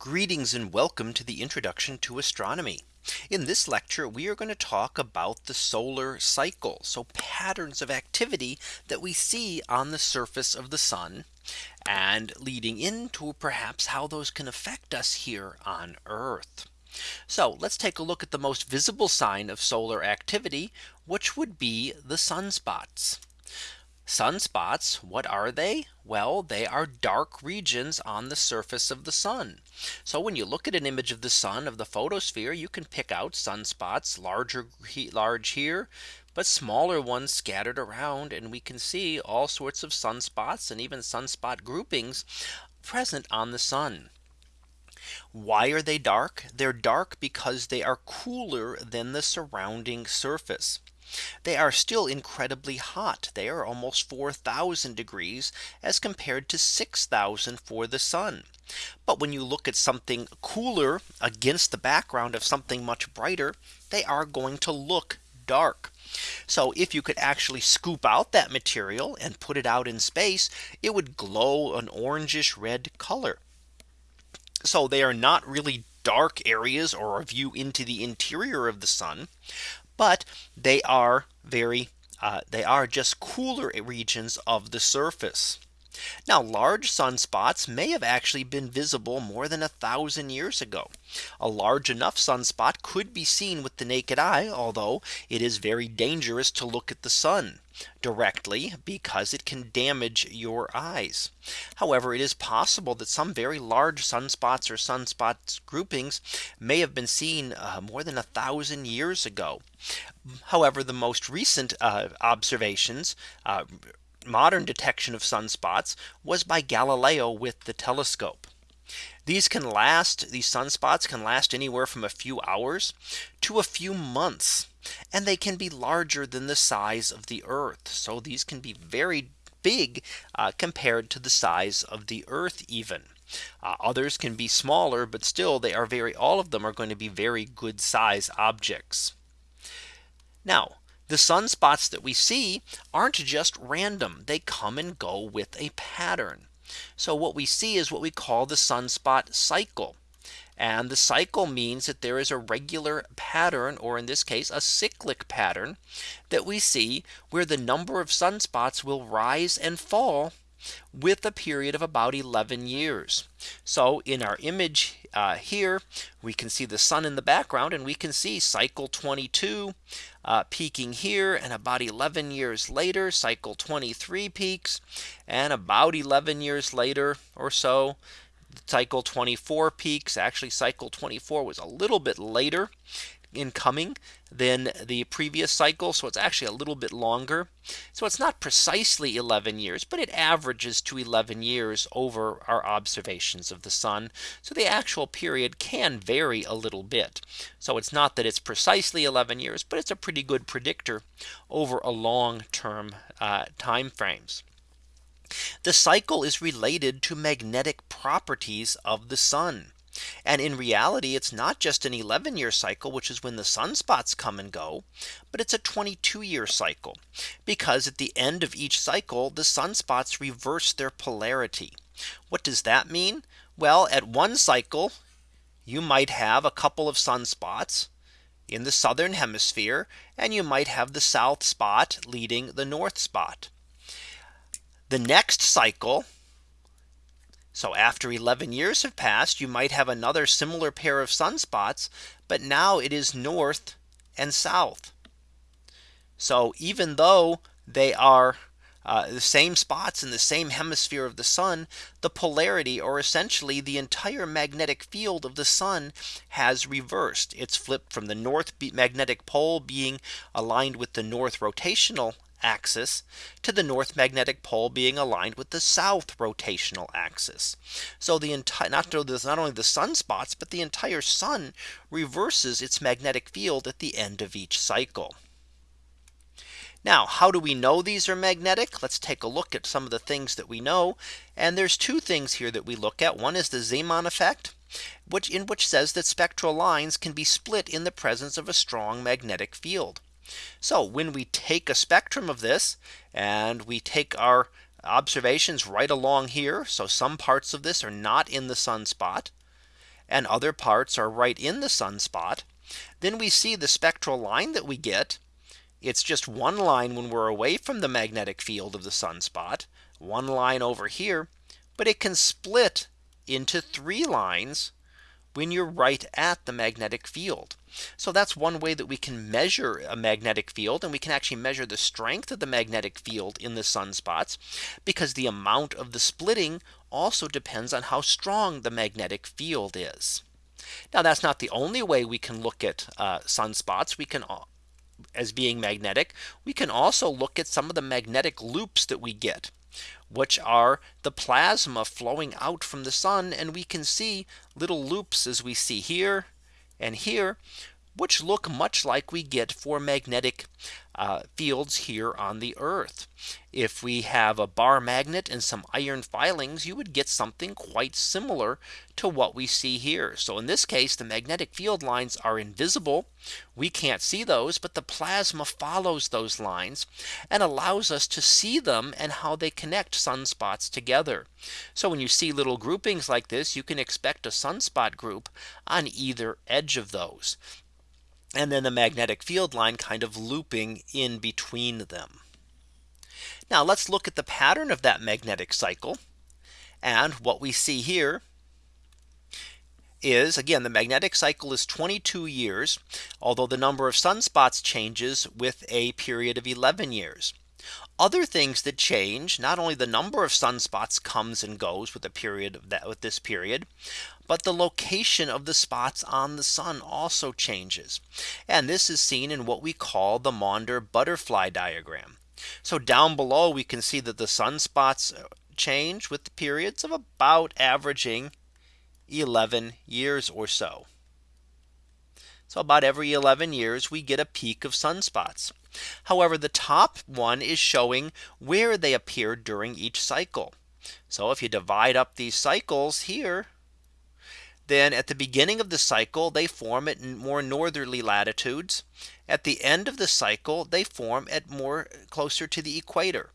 Greetings and welcome to the introduction to astronomy. In this lecture, we are going to talk about the solar cycle. So patterns of activity that we see on the surface of the sun and leading into perhaps how those can affect us here on Earth. So let's take a look at the most visible sign of solar activity, which would be the sunspots. Sunspots, what are they? Well, they are dark regions on the surface of the sun. So when you look at an image of the sun of the photosphere, you can pick out sunspots larger large here, but smaller ones scattered around and we can see all sorts of sunspots and even sunspot groupings present on the sun. Why are they dark? They're dark because they are cooler than the surrounding surface. They are still incredibly hot. They are almost 4000 degrees as compared to 6000 for the sun. But when you look at something cooler against the background of something much brighter, they are going to look dark. So if you could actually scoop out that material and put it out in space, it would glow an orangish red color. So they are not really dark areas or a view into the interior of the sun but they are very uh, they are just cooler regions of the surface. Now large sunspots may have actually been visible more than a thousand years ago. A large enough sunspot could be seen with the naked eye, although it is very dangerous to look at the sun directly because it can damage your eyes. However, it is possible that some very large sunspots or sunspots groupings may have been seen uh, more than a thousand years ago. However, the most recent uh, observations uh, modern detection of sunspots was by Galileo with the telescope. These can last these sunspots can last anywhere from a few hours to a few months. And they can be larger than the size of the Earth. So these can be very big uh, compared to the size of the Earth even. Uh, others can be smaller, but still they are very all of them are going to be very good size objects. Now the sunspots that we see aren't just random. They come and go with a pattern. So what we see is what we call the sunspot cycle. And the cycle means that there is a regular pattern or in this case a cyclic pattern that we see where the number of sunspots will rise and fall with a period of about 11 years. So in our image uh, here, we can see the sun in the background and we can see cycle 22 uh, peaking here and about 11 years later cycle 23 peaks and about 11 years later or so cycle 24 peaks. Actually cycle 24 was a little bit later in coming than the previous cycle. So it's actually a little bit longer. So it's not precisely 11 years, but it averages to 11 years over our observations of the sun. So the actual period can vary a little bit. So it's not that it's precisely 11 years, but it's a pretty good predictor over a long term uh, time frames. The cycle is related to magnetic properties of the sun. And in reality, it's not just an 11 year cycle, which is when the sunspots come and go, but it's a 22 year cycle. Because at the end of each cycle, the sunspots reverse their polarity. What does that mean? Well, at one cycle, you might have a couple of sunspots in the southern hemisphere, and you might have the south spot leading the north spot. The next cycle so after 11 years have passed, you might have another similar pair of sunspots, but now it is north and south. So even though they are uh, the same spots in the same hemisphere of the sun, the polarity or essentially the entire magnetic field of the sun has reversed. It's flipped from the north magnetic pole being aligned with the north rotational axis to the north magnetic pole being aligned with the south rotational axis. So the entire not, not only the sunspots, but the entire sun reverses its magnetic field at the end of each cycle. Now, how do we know these are magnetic? Let's take a look at some of the things that we know. And there's two things here that we look at. One is the Zeeman effect, which in which says that spectral lines can be split in the presence of a strong magnetic field. So when we take a spectrum of this and we take our observations right along here. So some parts of this are not in the sunspot. and other parts are right in the sunspot, then we see the spectral line that we get. It's just one line when we're away from the magnetic field of the sunspot, one line over here, but it can split into three lines when you're right at the magnetic field. So that's one way that we can measure a magnetic field and we can actually measure the strength of the magnetic field in the sunspots because the amount of the splitting also depends on how strong the magnetic field is. Now that's not the only way we can look at uh, sunspots. We can as being magnetic. We can also look at some of the magnetic loops that we get which are the plasma flowing out from the sun. And we can see little loops as we see here and here, which look much like we get for magnetic uh, fields here on the Earth. If we have a bar magnet and some iron filings, you would get something quite similar to what we see here. So in this case, the magnetic field lines are invisible. We can't see those, but the plasma follows those lines and allows us to see them and how they connect sunspots together. So when you see little groupings like this, you can expect a sunspot group on either edge of those and then the magnetic field line kind of looping in between them. Now let's look at the pattern of that magnetic cycle. And what we see here is again the magnetic cycle is 22 years, although the number of sunspots changes with a period of 11 years. Other things that change not only the number of sunspots comes and goes with the period of that with this period, but the location of the spots on the sun also changes. And this is seen in what we call the Maunder butterfly diagram. So down below we can see that the sunspots uh, change with the periods of about averaging 11 years or so. So about every 11 years we get a peak of sunspots. However, the top one is showing where they appear during each cycle. So if you divide up these cycles here, then at the beginning of the cycle, they form at more northerly latitudes. At the end of the cycle, they form at more closer to the equator.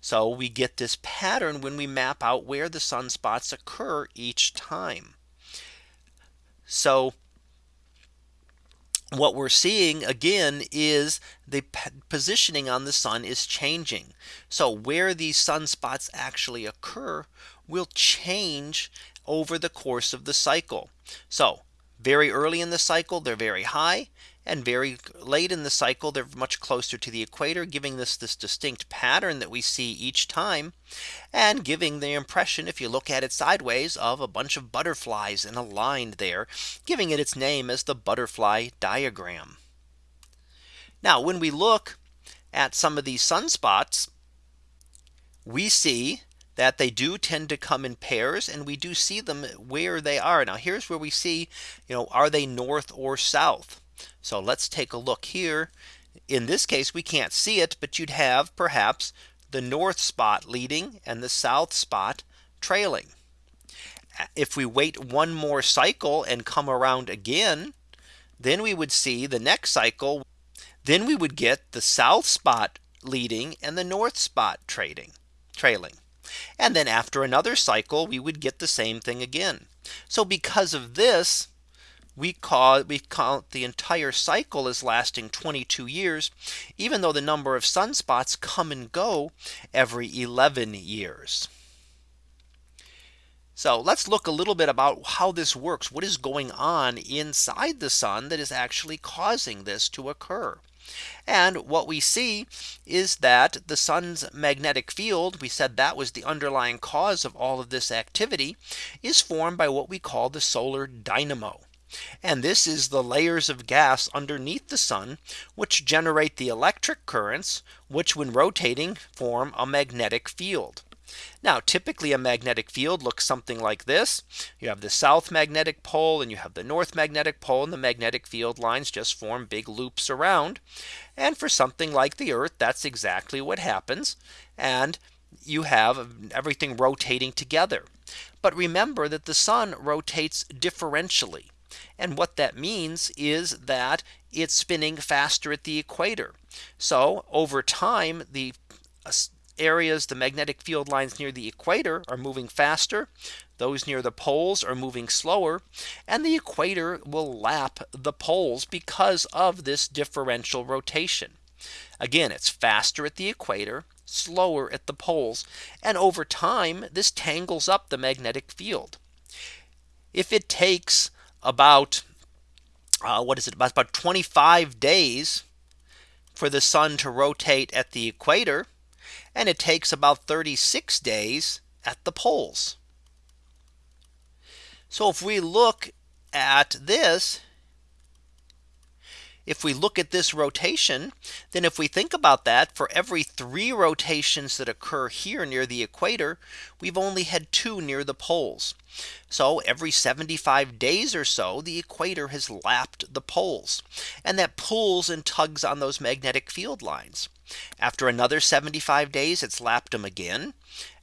So we get this pattern when we map out where the sunspots occur each time. So what we're seeing again is the positioning on the sun is changing. So where these sunspots actually occur will change over the course of the cycle. So very early in the cycle, they're very high and very late in the cycle they're much closer to the equator giving this this distinct pattern that we see each time and giving the impression if you look at it sideways of a bunch of butterflies in a line there giving it its name as the butterfly diagram. Now when we look at some of these sunspots we see that they do tend to come in pairs and we do see them where they are. Now here's where we see, you know, are they north or south? So let's take a look here. In this case, we can't see it, but you'd have perhaps the north spot leading and the south spot trailing. If we wait one more cycle and come around again, then we would see the next cycle. Then we would get the south spot leading and the north spot trading trailing. And then after another cycle, we would get the same thing again. So because of this, we call we count the entire cycle as lasting 22 years, even though the number of sunspots come and go every 11 years. So let's look a little bit about how this works. What is going on inside the sun that is actually causing this to occur? And what we see is that the sun's magnetic field, we said that was the underlying cause of all of this activity, is formed by what we call the solar dynamo. And this is the layers of gas underneath the sun, which generate the electric currents, which when rotating form a magnetic field. Now typically a magnetic field looks something like this. You have the south magnetic pole and you have the north magnetic pole and the magnetic field lines just form big loops around. And for something like the Earth, that's exactly what happens. And you have everything rotating together. But remember that the sun rotates differentially. And what that means is that it's spinning faster at the equator. So over time, the uh, areas, the magnetic field lines near the equator are moving faster. Those near the poles are moving slower and the equator will lap the poles because of this differential rotation. Again, it's faster at the equator, slower at the poles. And over time, this tangles up the magnetic field. If it takes about uh, what is it about, about 25 days for the sun to rotate at the equator and it takes about 36 days at the poles. So if we look at this, if we look at this rotation, then if we think about that for every three rotations that occur here near the equator, we've only had two near the poles. So every 75 days or so, the equator has lapped the poles and that pulls and tugs on those magnetic field lines. After another 75 days, it's lapped them again.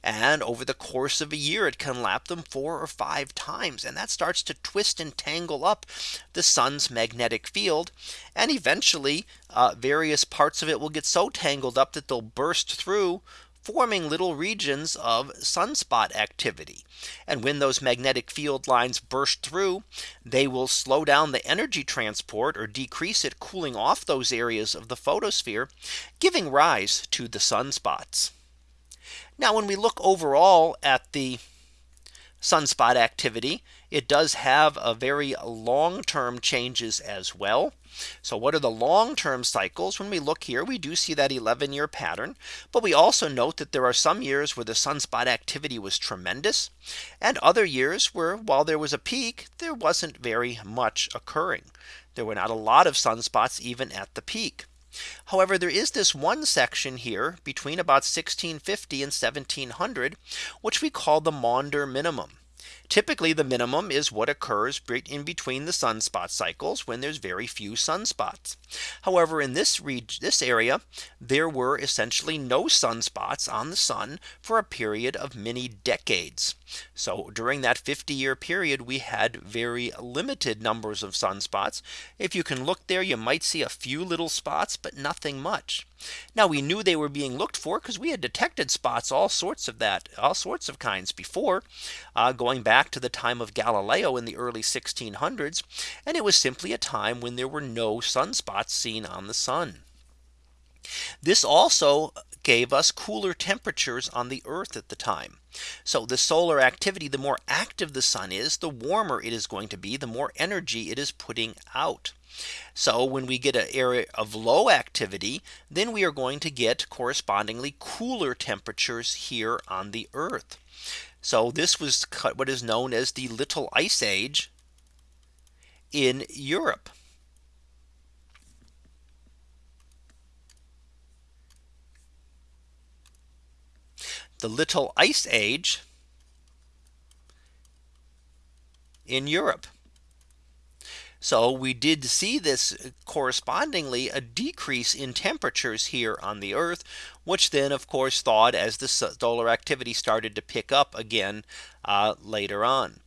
And over the course of a year, it can lap them four or five times. And that starts to twist and tangle up the sun's magnetic field. And eventually, uh, various parts of it will get so tangled up that they'll burst through forming little regions of sunspot activity. And when those magnetic field lines burst through, they will slow down the energy transport or decrease it cooling off those areas of the photosphere, giving rise to the sunspots. Now when we look overall at the sunspot activity, it does have a very long term changes as well. So what are the long term cycles? When we look here, we do see that 11 year pattern. But we also note that there are some years where the sunspot activity was tremendous and other years where while there was a peak, there wasn't very much occurring. There were not a lot of sunspots even at the peak. However, there is this one section here between about 1650 and 1700, which we call the Maunder minimum. Typically the minimum is what occurs in between the sunspot cycles when there's very few sunspots. However, in this this area, there were essentially no sunspots on the sun for a period of many decades. So during that 50 year period, we had very limited numbers of sunspots. If you can look there, you might see a few little spots, but nothing much. Now we knew they were being looked for because we had detected spots all sorts of that all sorts of kinds before uh, going back to the time of Galileo in the early 1600s. And it was simply a time when there were no sunspots seen on the sun. This also gave us cooler temperatures on the earth at the time. So the solar activity, the more active the sun is, the warmer it is going to be, the more energy it is putting out. So when we get an area of low activity, then we are going to get correspondingly cooler temperatures here on the Earth. So this was what is known as the Little Ice Age in Europe. The Little Ice Age in Europe. So we did see this correspondingly a decrease in temperatures here on the Earth, which then of course thawed as the solar activity started to pick up again uh, later on.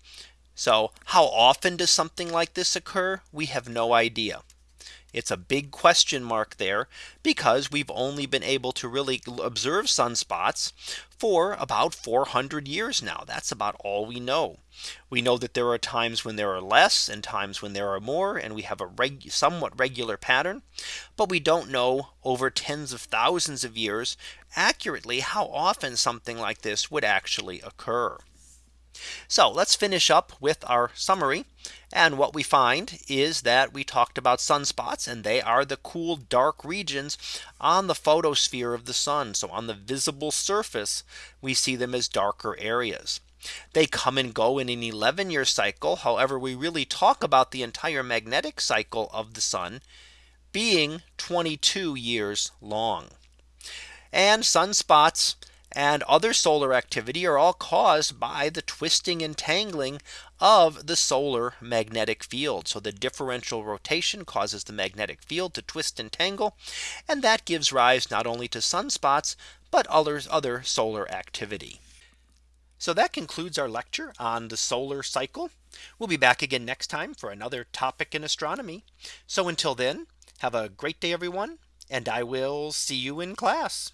So how often does something like this occur? We have no idea. It's a big question mark there because we've only been able to really observe sunspots for about 400 years now. That's about all we know. We know that there are times when there are less and times when there are more and we have a reg somewhat regular pattern. But we don't know over tens of thousands of years accurately how often something like this would actually occur. So let's finish up with our summary. And what we find is that we talked about sunspots and they are the cool dark regions on the photosphere of the sun. So on the visible surface, we see them as darker areas. They come and go in an 11 year cycle. However, we really talk about the entire magnetic cycle of the sun being 22 years long. And sunspots and other solar activity are all caused by the twisting and tangling of the solar magnetic field. So the differential rotation causes the magnetic field to twist and tangle. And that gives rise not only to sunspots, but others other solar activity. So that concludes our lecture on the solar cycle. We'll be back again next time for another topic in astronomy. So until then, have a great day, everyone, and I will see you in class.